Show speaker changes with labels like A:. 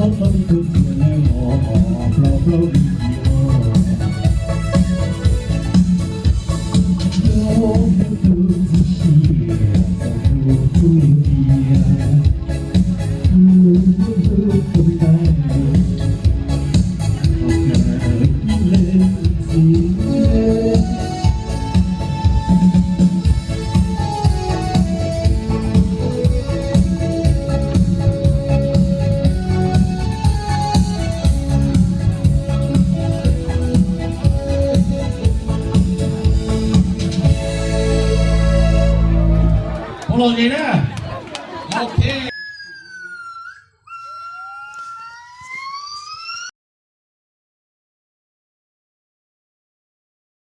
A: Blow, blow, blow, blow, blow, blow, blow, blow, blow.
B: Hold on, Okay.